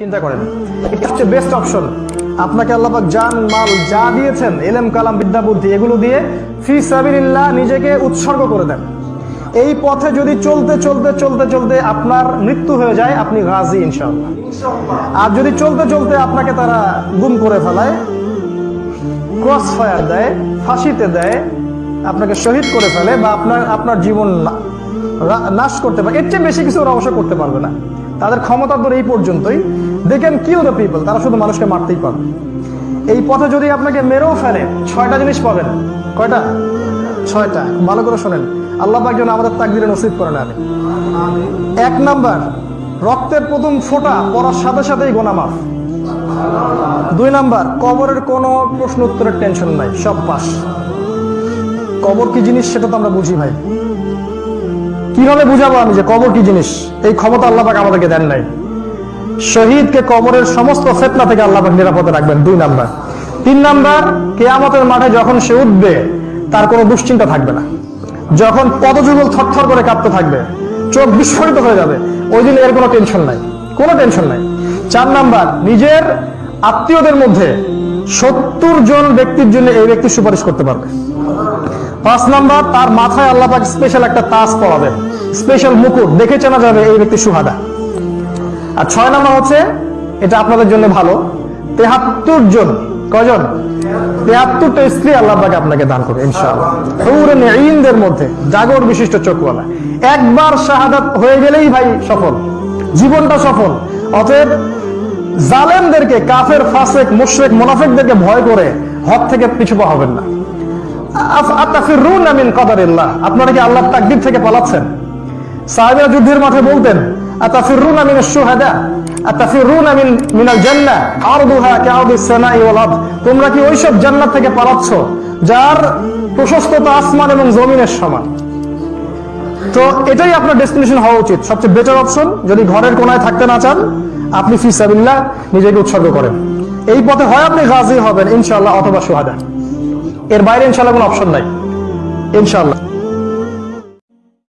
চিন্তা করেন। এটা হচ্ছে বেস্ট অপশন আপনাকে আল্লাপাক জান, মাল যা দিয়েছেন, এলেম, কালাম, বিদ্যা, বুদ্ধি, এগুলো দিয়ে ফি সাবিল্লাহ নিজেকে উৎসর্গ করে দেন। এই পথে যদি চলতে চলতে চলতে চলতে আপনার মৃত্যু হয়ে যায়, আপনি গাজী ইনশাআল্লাহ। আর যদি চলতে চলতে আপনাকে তারা গুম করে ফেলায় ক্রস ফায়ার দেয়, ফাঁসিতে দেয়, আপনাকে শহীদ করে ফেলে বা আপনার আপনার জীবন নাশ করতে পারে, এর চেয়ে বেশি কিছু ওরা অবশ্য করতে পারবে না। তাদের ক্ষমতা ধরে এই পর্যন্তই। They can kill the people তারা শুধু মানুষকে মারতেই পারবে। এই পথে যদি আপনাকে মেরেও ফেলে ছয়টা জিনিস পাবেন। কয়টা? ছয়টা। ভালো করে শোনেন। আল্লাহ পাক যেন আমাদের তাকদিরে নসিব করেন আমি এক নাম্বার রক্তের প্রথম ফোঁটা পড়ার সাথে সাথেই গোনা মাফ। দুই নাম্বার কবরের কোনো প্রশ্ন উত্তরের টেনশন নাই সব পাস। কবর কি জিনিস সেটা তো আমরা বুঝি ভাই। কীভাবে বুঝাবো আমি যে কবর কি জিনিস? এই ক্ষমতা আল্লাহ পাক আমাদেরকে দেন নাই। শহীদকে কবরের সমস্ত ফেতনা থেকে আল্লাহ পাক নিরাপদে রাখবেন, দুই নাম্বার। তিন নাম্বার, কেয়ামতের মাঠে যখন সে উঠবে, তার কোনো দুশ্চিন্তা থাকবে না। যখন পদযুগল থরথর করে কাঁপতে থাকবে, চোখ বিস্ফোরিত হয়ে যাবে, ওই দিন এর কোনো টেনশন নাই। কোনো টেনশন নাই। চার নাম্বার, নিজের আত্মীয়দের মধ্যে সত্তর জন ব্যক্তির জন্য এই ব্যক্তি সুপারিশ করতে পারবে। পাঁচ নাম্বার, তার মাথায় আল্লাপাক স্পেশাল একটা তাজ পড়াবেন স্পেশাল মুকুট, দেখে চেনা যাবে এই ব্যক্তি সুহাদা। আর ছয় নাম্বার হচ্ছে, এটা আপনাদের জন্য ভালো, তেহাত্তর জন কজন তেহাত্তরটা স্ত্রী আপনাকে দান করবে মধ্যে, জাগর বিশিষ্ট একবার শাহাদাত হয়ে গেলেই ভাই সফল, জীবনটা সফল। অতএব জালেমদেরকে, কাফের, ফাসেক, মুশরিক, মুনাফিকদেরকে ভয় করে হক থেকে পিছু পা হবেন না। আপনারা কি আল্লাহর তাকদীর থেকে পালাচ্ছেন? সাহাবীরা যুদ্ধের মাঠে বলতেন তোমরা কি ওইসব জান্নাত থেকে পালাচ্ছ, যার প্রশস্ততা আসমান এবং জমিনের সমান? তো এটাই আপনার ডেস্টিনেশন হওয়া উচিত। সবচেয়ে বেটার অপশন যদি ঘরের কোনায় থাকতে না চান, আপনি ফিসাবিল্লাহ নিজেকে উৎসর্গ করেন। এই পথে হয় আপনি গাজী হবেন, ইনশাআল্লাহ, অথবা সোহাদা এর বাইরে ইনশাল্লাহ কোনো অপশন নাই। ইনশাআল্লাহ